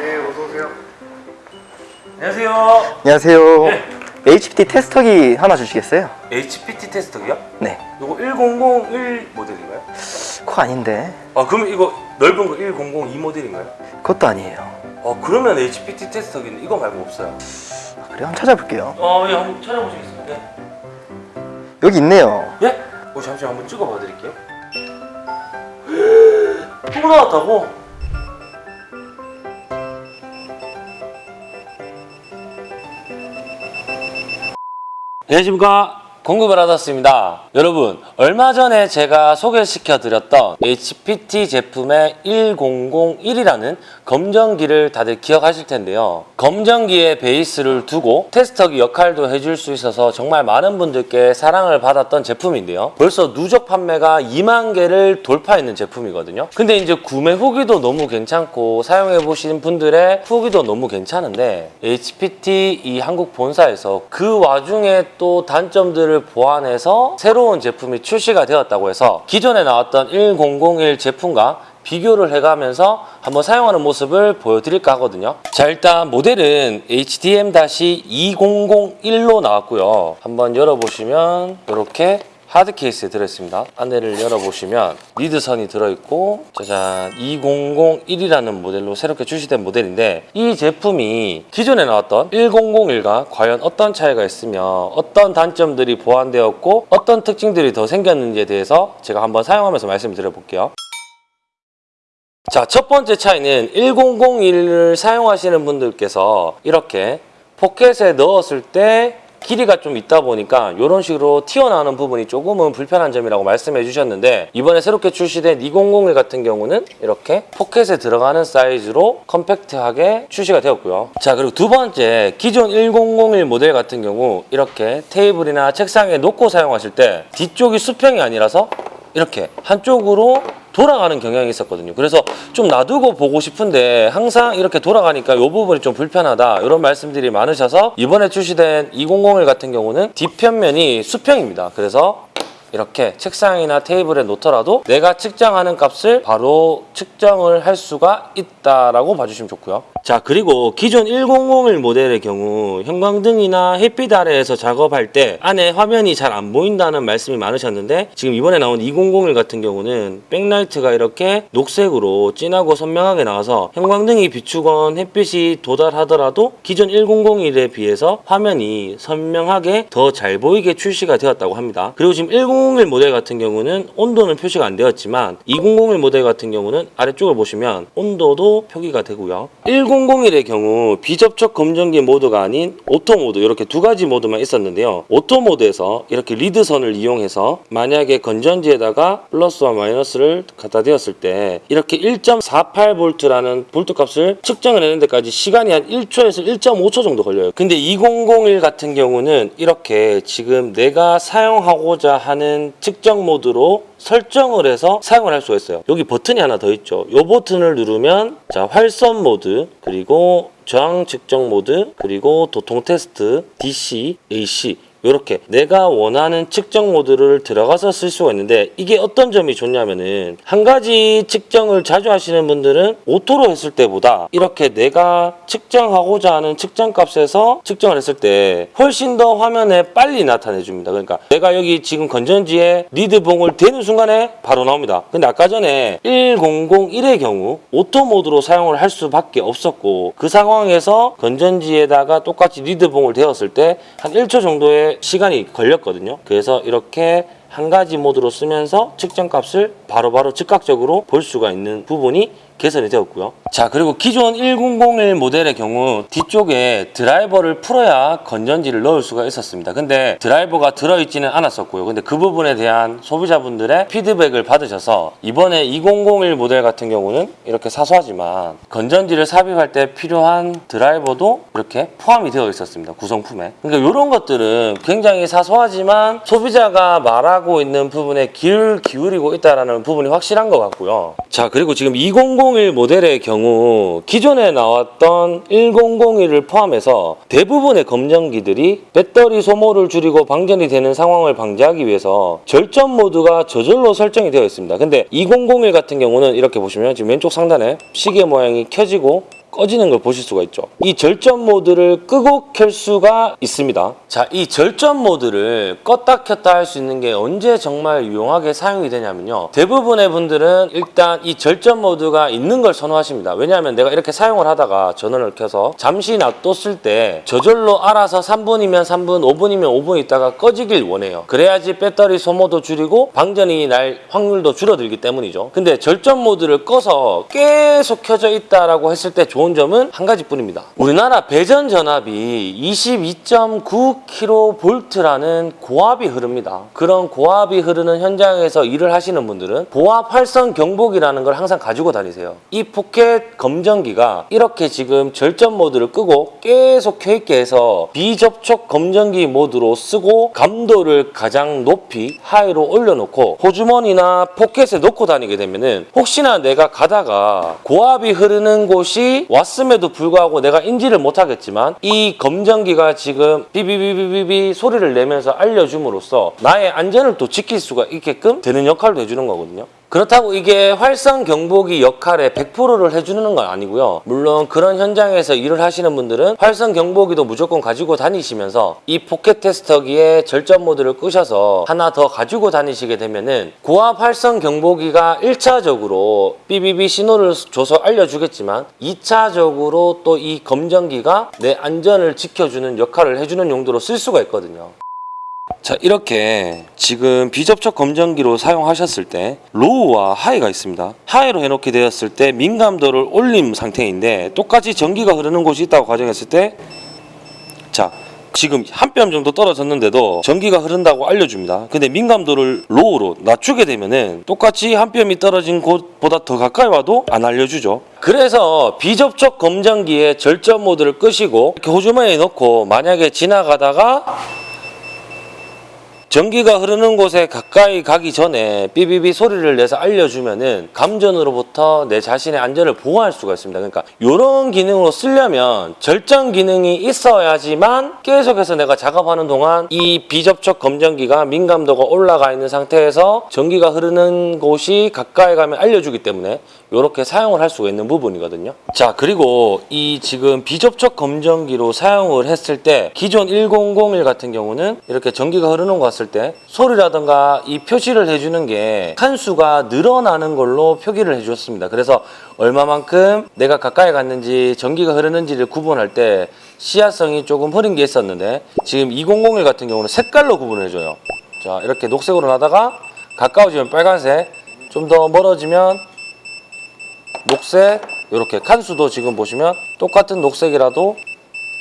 네, 어서 오세요. 안녕하세요. 안녕하세요. 네. HPT 테스터기 하나 주시겠어요? HPT 테스트기요? 네. 이거 1001 모델인가요? 그거 아닌데. 아 그러면 이거 넓은 거 1002 모델인가요? 그것도 아니에요. 아 그러면 HPT 테스트기는 이거 말고 없어요. 아, 그래 한번 찾아볼게요. 아 예, 한번 찾아보시겠습니까? 네. 여기 있네요. 예? 어, 잠시 한번 찍어봐 드릴게요. 또 나왔다고? 안녕하십니까 공급을 받았습니다. 여러분 얼마 전에 제가 소개시켜 드렸던 HPT 제품의 1001이라는 검정기를 다들 기억하실 텐데요. 검정기의 베이스를 두고 테스터기 역할도 해줄 수 있어서 정말 많은 분들께 사랑을 받았던 제품인데요. 벌써 누적 판매가 2만 개를 돌파했는 제품이거든요. 근데 이제 구매 후기도 너무 괜찮고 사용해 보신 분들의 후기도 너무 괜찮은데 HPT 이 한국 본사에서 그 와중에 또 단점들을 보완해서 새로운 제품이 출시가 되었다고 해서 기존에 나왔던 1001 제품과 비교를 해가면서 한번 사용하는 모습을 보여드릴까 하거든요. 자 일단 모델은 HDM-2001로 나왔고요. 한번 열어보시면 이렇게 하드 케이스에 들어있습니다. 안내를 열어보시면 리드선이 들어있고 짜잔 2001이라는 모델로 새롭게 출시된 모델인데 이 제품이 기존에 나왔던 1001과 과연 어떤 차이가 있으며 어떤 단점들이 보완되었고 어떤 특징들이 더 생겼는지에 대해서 제가 한번 사용하면서 말씀을 드려 볼게요. 자, 첫 번째 차이는 1001을 사용하시는 분들께서 이렇게 포켓에 넣었을 때 길이가 좀 있다 보니까 이런 식으로 튀어나오는 부분이 조금은 불편한 점이라고 말씀해 주셨는데 이번에 새롭게 출시된 2001 같은 경우는 이렇게 포켓에 들어가는 사이즈로 컴팩트하게 출시가 되었고요. 자 그리고 두 번째 기존 1001 모델 같은 경우 이렇게 테이블이나 책상에 놓고 사용하실 때 뒤쪽이 수평이 아니라서 이렇게 한쪽으로 돌아가는 경향이 있었거든요. 그래서 좀 놔두고 보고 싶은데 항상 이렇게 돌아가니까 이 부분이 좀 불편하다 이런 말씀들이 많으셔서 이번에 출시된 2001 같은 경우는 뒷편면이 수평입니다. 그래서 이렇게 책상이나 테이블에 놓더라도 내가 측정하는 값을 바로 측정을 할 수가 있다 라고 봐주시면 좋고요. 자 그리고 기존 1001 모델의 경우 형광등이나 햇빛 아래에서 작업할 때 안에 화면이 잘 안 보인다는 말씀이 많으셨는데 지금 이번에 나온 2001 같은 경우는 백라이트가 이렇게 녹색으로 진하고 선명하게 나와서 형광등이 비추건 햇빛이 도달하더라도 기존 1001에 비해서 화면이 선명하게 더 잘 보이게 출시가 되었다고 합니다. 그리고 지금 1001 모델 같은 경우는 온도는 표시가 안 되었지만 2001 모델 같은 경우는 아래쪽을 보시면 온도도 표기가 되고요. 1001의 경우 비접촉 검정기 모드가 아닌 오토 모드 이렇게 두 가지 모드만 있었는데요. 오토 모드에서 이렇게 리드선을 이용해서 만약에 건전지에다가 플러스와 마이너스를 갖다 대었을 때 이렇게 1.48V라는 볼트 값을 측정을 내는 데까지 시간이 한 1초에서 1.5초 정도 걸려요. 근데 2001 같은 경우는 이렇게 지금 내가 사용하고자 하는 측정 모드로 설정을 해서 사용을 할 수가 있어요. 여기 버튼이 하나 더 있죠. 이 버튼을 누르면 자 활선 모드 그리고 저항 측정 모드 그리고 도통 테스트 DC, AC 이렇게 내가 원하는 측정 모드를 들어가서 쓸 수가 있는데 이게 어떤 점이 좋냐면은 한 가지 측정을 자주 하시는 분들은 오토로 했을 때보다 이렇게 내가 측정하고자 하는 측정 값에서 측정을 했을 때 훨씬 더 화면에 빨리 나타내 줍니다. 그러니까 내가 여기 지금 건전지에 리드봉을 대는 순간에 바로 나옵니다. 근데 아까 전에 1001의 경우 오토 모드로 사용을 할 수밖에 없었고 그 상황에서 건전지에다가 똑같이 리드봉을 대었을 때 한 1초 정도의 시간이 걸렸거든요. 그래서 이렇게 한 가지 모드로 쓰면서 측정 값을 바로바로 즉각적으로 볼 수가 있는 부분이 개선이 되었고요. 자 그리고 기존 1001 모델의 경우 뒤쪽에 드라이버를 풀어야 건전지를 넣을 수가 있었습니다. 근데 드라이버가 들어있지는 않았었고요. 근데 그 부분에 대한 소비자분들의 피드백을 받으셔서 이번에 2001 모델 같은 경우는 이렇게 사소하지만 건전지를 삽입할 때 필요한 드라이버도 이렇게 포함이 되어 있었습니다. 구성품에. 그러니까 이런 것들은 굉장히 사소하지만 소비자가 말하고 있는 부분에 귀를 기울이고 있다는 부분이 확실한 것 같고요. 자 그리고 지금 2001 모델의 경우 기존에 나왔던 1001을 포함해서 대부분의 검정기들이 배터리 소모를 줄이고 방전이 되는 상황을 방지하기 위해서 절전 모드가 저절로 설정이 되어 있습니다. 근데 2001 같은 경우는 이렇게 보시면 지금 왼쪽 상단에 시계 모양이 켜지고 꺼지는 걸 보실 수가 있죠. 이 절전 모드를 끄고 켤 수가 있습니다. 자, 이 절전 모드를 껐다 켰다 할 수 있는 게 언제 정말 유용하게 사용이 되냐면요. 대부분의 분들은 일단 이 절전 모드가 있는 걸 선호하십니다. 왜냐하면 내가 이렇게 사용을 하다가 전원을 켜서 잠시 놔뒀을 때 저절로 알아서 3분이면 3분, 5분이면 5분 있다가 꺼지길 원해요. 그래야지 배터리 소모도 줄이고 방전이 날 확률도 줄어들기 때문이죠. 근데 절전 모드를 꺼서 계속 켜져 있다라고 했을 때 좋은 점은 한 가지뿐입니다. 우리나라 배전 전압이 22.9kV라는 고압이 흐릅니다. 그런 고압이 흐르는 현장에서 일을 하시는 분들은 고압 활선 경보기라는 걸 항상 가지고 다니세요. 이 포켓 검정기가 이렇게 지금 절전 모드를 끄고 계속 켜있게 해서 비접촉 검정기 모드로 쓰고 감도를 가장 높이 high로 올려놓고 호주머니나 포켓에 놓고 다니게 되면 은 혹시나 내가 가다가 고압이 흐르는 곳이 왔음에도 불구하고 내가 인지를 못하겠지만 이 검정기가 지금 비비비비비비 소리를 내면서 알려줌으로써 나의 안전을 또 지킬 수가 있게끔 되는 역할도 해주는 거거든요. 그렇다고 이게 활선 경보기 역할에 100%를 해주는 건 아니고요. 물론 그런 현장에서 일을 하시는 분들은 활선 경보기도 무조건 가지고 다니시면서 이 포켓 테스터기에 절전 모드를 끄셔서 하나 더 가지고 다니시게 되면은 고압 활선 경보기가 1차적으로 삐비비 신호를 줘서 알려주겠지만 2차적으로 또 이 검정기가 내 안전을 지켜주는 역할을 해주는 용도로 쓸 수가 있거든요. 자 이렇게 지금 비접촉 검정기로 사용하셨을 때 low와 high가 있습니다. high로 해놓게 되었을 때 민감도를 올린 상태인데 똑같이 전기가 흐르는 곳이 있다고 가정했을 때자 지금 한 뼘 정도 떨어졌는데도 전기가 흐른다고 알려줍니다. 근데 민감도를 low로 낮추게 되면은 똑같이 한 뼘이 떨어진 곳보다 더 가까이 와도 안 알려주죠. 그래서 비접촉 검정기의 절전 모드를 끄시고 이렇게 호주머니에 넣고 만약에 지나가다가 전기가 흐르는 곳에 가까이 가기 전에 삐비비 소리를 내서 알려주면은 감전으로부터 내 자신의 안전을 보호할 수가 있습니다. 그러니까 이런 기능으로 쓰려면 절전 기능이 있어야지만 계속해서 내가 작업하는 동안 이 비접촉 검정기가 민감도가 올라가 있는 상태에서 전기가 흐르는 곳이 가까이 가면 알려주기 때문에 이렇게 사용을 할 수가 있는 부분이거든요. 자 그리고 이 지금 비접촉 검정기로 사용을 했을 때 기존 1001 같은 경우는 이렇게 전기가 흐르는 것 같을 때 소리라든가 이 표시를 해주는 게 칸수가 늘어나는 걸로 표기를 해주었습니다. 그래서 얼마만큼 내가 가까이 갔는지 전기가 흐르는지를 구분할 때 시야성이 조금 흐린 게 있었는데 지금 2001 같은 경우는 색깔로 구분을 해줘요. 자 이렇게 녹색으로 나다가 가까워지면 빨간색 좀 더 멀어지면 녹색 이렇게 칸수도 지금 보시면 똑같은 녹색이라도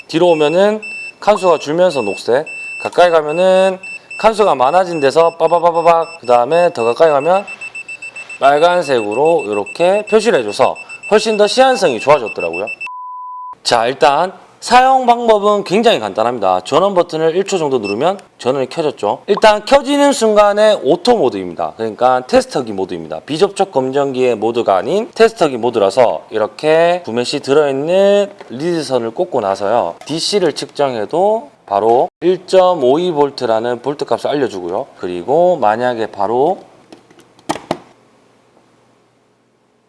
뒤로 오면은 칸수가 줄면서 녹색 가까이 가면은 칸수가 많아진 데서 빠바바바박 그 다음에 더 가까이 가면 빨간색으로 이렇게 표시를 해줘서 훨씬 더 시인성이 좋아졌더라고요. 자 일단 사용 방법은 굉장히 간단합니다. 전원 버튼을 1초 정도 누르면 전원이 켜졌죠. 일단 켜지는 순간에 오토 모드입니다. 그러니까 테스터기 모드입니다. 비접촉 검정기의 모드가 아닌 테스터기 모드라서 이렇게 구매 시 들어있는 리드선을 꽂고 나서요. DC를 측정해도 바로 1.52V라는 볼트 값을 알려주고요. 그리고 만약에 바로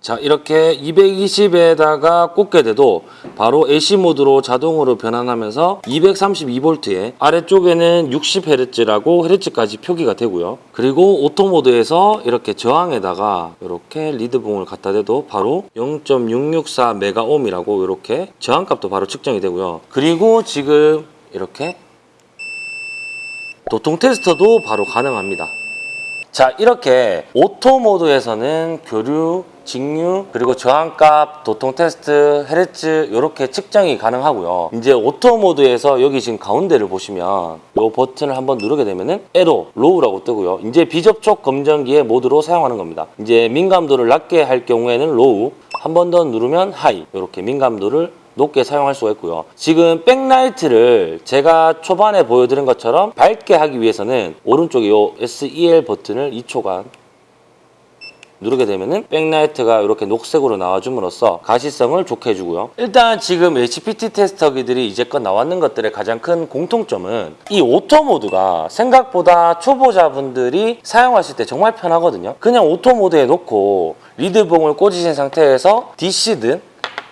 자 이렇게 220에다가 꽂게 돼도 바로 AC 모드로 자동으로 변환하면서 232V에 아래쪽에는 60Hz라고 헤르츠까지 표기가 되고요. 그리고 오토 모드에서 이렇게 저항에다가 이렇게 리드봉을 갖다 대도 바로 0.664 메가옴이라고 이렇게 저항값도 바로 측정이 되고요. 그리고 지금 이렇게 도통 테스터도 바로 가능합니다 자 이렇게 오토 모드에서는 교류, 직류, 그리고 저항값, 도통 테스트, 헤르츠 이렇게 측정이 가능하고요. 이제 오토 모드에서 여기 지금 가운데를 보시면 이 버튼을 한번 누르게 되면 은 LO, low라고 뜨고요. 이제 비접촉 검정기의 모드로 사용하는 겁니다. 이제 민감도를 낮게 할 경우에는 low, 한 번 더 누르면 high 이렇게 민감도를 높게 사용할 수가 있고요. 지금 백라이트를 제가 초반에 보여드린 것처럼 밝게 하기 위해서는 오른쪽에 이 SEL 버튼을 2초간 누르게 되면은 백라이트가 이렇게 녹색으로 나와줌으로써 가시성을 좋게 해주고요. 일단 지금 HPT 테스터기들이 이제껏 나왔는 것들의 가장 큰 공통점은 이 오토 모드가 생각보다 초보자분들이 사용하실 때 정말 편하거든요. 그냥 오토 모드에 놓고 리드봉을 꽂으신 상태에서 DC든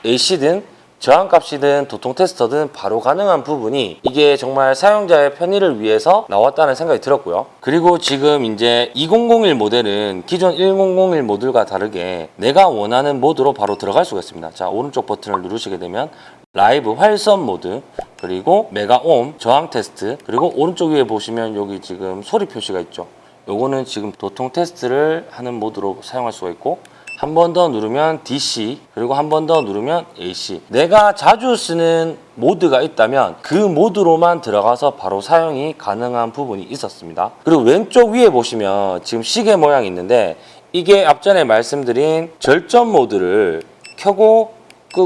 AC든 저항값이든 도통 테스터든 바로 가능한 부분이 이게 정말 사용자의 편의를 위해서 나왔다는 생각이 들었고요. 그리고 지금 이제 2001 모델은 기존 1001 모델과 다르게 내가 원하는 모드로 바로 들어갈 수가 있습니다. 자, 오른쪽 버튼을 누르시게 되면 라이브 활선 모드 그리고 메가옴 저항 테스트 그리고 오른쪽 위에 보시면 여기 지금 소리 표시가 있죠. 요거는 지금 도통 테스트를 하는 모드로 사용할 수가 있고 한 번 더 누르면 DC 그리고 한 번 더 누르면 AC 내가 자주 쓰는 모드가 있다면 그 모드로만 들어가서 바로 사용이 가능한 부분이 있었습니다. 그리고 왼쪽 위에 보시면 지금 시계 모양이 있는데 이게 앞전에 말씀드린 절전 모드를 켜고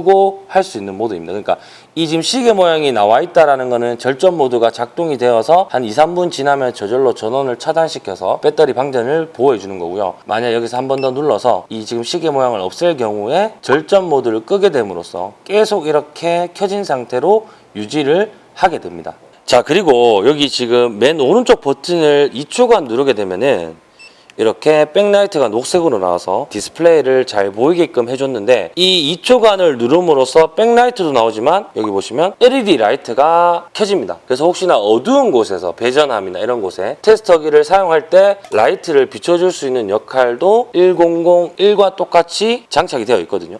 끄고 할 수 있는 모드입니다. 그러니까 이 지금 시계 모양이 나와 있다라는 거는 절전 모드가 작동이 되어서 한 2, 3분 지나면 저절로 전원을 차단시켜서 배터리 방전을 보호해 주는 거고요. 만약 여기서 한 번 더 눌러서 이 지금 시계 모양을 없앨 경우에 절전 모드를 끄게 됨으로써 계속 이렇게 켜진 상태로 유지를 하게 됩니다. 자, 그리고 여기 지금 맨 오른쪽 버튼을 2초간 누르게 되면은 이렇게 백라이트가 녹색으로 나와서 디스플레이를 잘 보이게끔 해줬는데 이 2초간을 누름으로써 백라이트도 나오지만 여기 보시면 LED 라이트가 켜집니다. 그래서 혹시나 어두운 곳에서 배전함이나 이런 곳에 테스터기를 사용할 때 라이트를 비춰줄 수 있는 역할도 1001과 똑같이 장착이 되어 있거든요.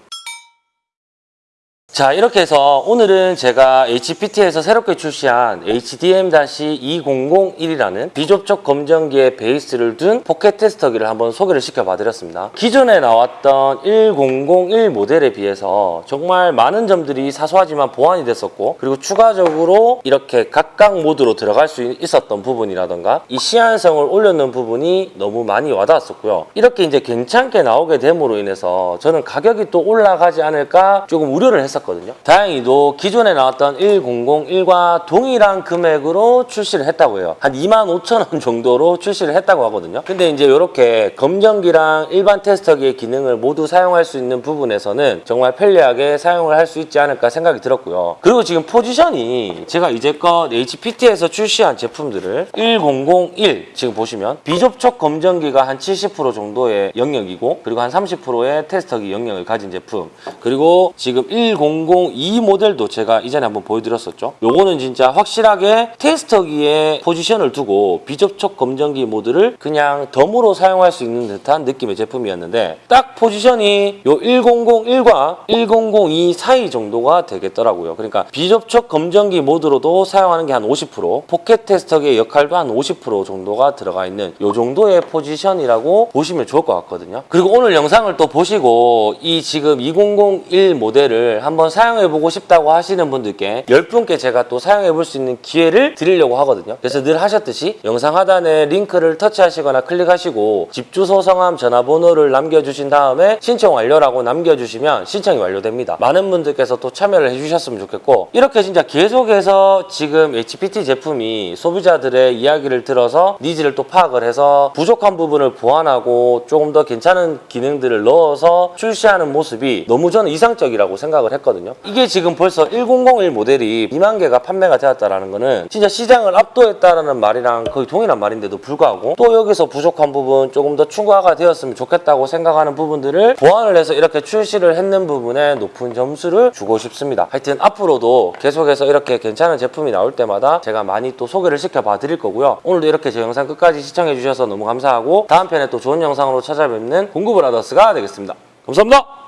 자 이렇게 해서 오늘은 제가 HPT에서 새롭게 출시한 HDM-2001이라는 비접촉 검정기의 베이스를 둔 포켓 테스터기를 한번 소개를 시켜봐드렸습니다. 기존에 나왔던 1001 모델에 비해서 정말 많은 점들이 사소하지만 보완이 됐었고 그리고 추가적으로 이렇게 각각 모드로 들어갈 수 있었던 부분이라던가 이 시인성을 올려놓은 부분이 너무 많이 와닿았었고요. 이렇게 이제 괜찮게 나오게 됨으로 인해서 저는 가격이 또 올라가지 않을까 조금 우려를 했었거든요. 다행히도 기존에 나왔던 1001과 동일한 금액으로 출시를 했다고 해요. 한 2만 5천 원 정도로 출시를 했다고 하거든요. 근데 이제 이렇게 검정기랑 일반 테스터기의 기능을 모두 사용할 수 있는 부분에서는 정말 편리하게 사용을 할 수 있지 않을까 생각이 들었고요. 그리고 지금 포지션이 제가 이제껏 HPT에서 출시한 제품들을 1001 지금 보시면 비접촉 검정기가 한 70% 정도의 영역이고 그리고 한 30%의 테스터기 영역을 가진 제품 그리고 지금 1002 모델도 제가 이전에 한번 보여드렸었죠. 요거는 진짜 확실하게 테스터기에 포지션을 두고 비접촉 검정기 모드를 그냥 덤으로 사용할 수 있는 듯한 느낌의 제품이었는데 딱 포지션이 요 1001과 1002 사이 정도가 되겠더라고요. 그러니까 비접촉 검정기 모드로도 사용하는 게 한 50% 포켓 테스터기의 역할도 한 50% 정도가 들어가 있는 요 정도의 포지션이라고 보시면 좋을 것 같거든요. 그리고 오늘 영상을 또 보시고 이 지금 2001 모델을 한번 사용해보고 싶다고 하시는 분들께 10분께 제가 또 사용해볼 수 있는 기회를 드리려고 하거든요. 그래서 늘 하셨듯이 영상 하단에 링크를 터치하시거나 클릭하시고 집 주소, 성함, 전화번호를 남겨주신 다음에 신청 완료라고 남겨주시면 신청이 완료됩니다. 많은 분들께서 또 참여를 해주셨으면 좋겠고 이렇게 진짜 계속해서 지금 HPT 제품이 소비자들의 이야기를 들어서 needs를 또 파악을 해서 부족한 부분을 보완하고 조금 더 괜찮은 기능들을 넣어서 출시하는 모습이 너무 저는 이상적이라고 생각을 했거든요. 이게 지금 벌써 1001 모델이 2만 개가 판매가 되었다라는 거는 진짜 시장을 압도했다라는 말이랑 거의 동일한 말인데도 불구하고 또 여기서 부족한 부분 조금 더 추가가 되었으면 좋겠다고 생각하는 부분들을 보완을 해서 이렇게 출시를 했는 부분에 높은 점수를 주고 싶습니다. 하여튼 앞으로도 계속해서 이렇게 괜찮은 제품이 나올 때마다 제가 많이 또 소개를 시켜봐 드릴 거고요. 오늘도 이렇게 제 영상 끝까지 시청해 주셔서 너무 감사하고 다음 편에 또 좋은 영상으로 찾아뵙는 공구 브라더스가 되겠습니다. 감사합니다.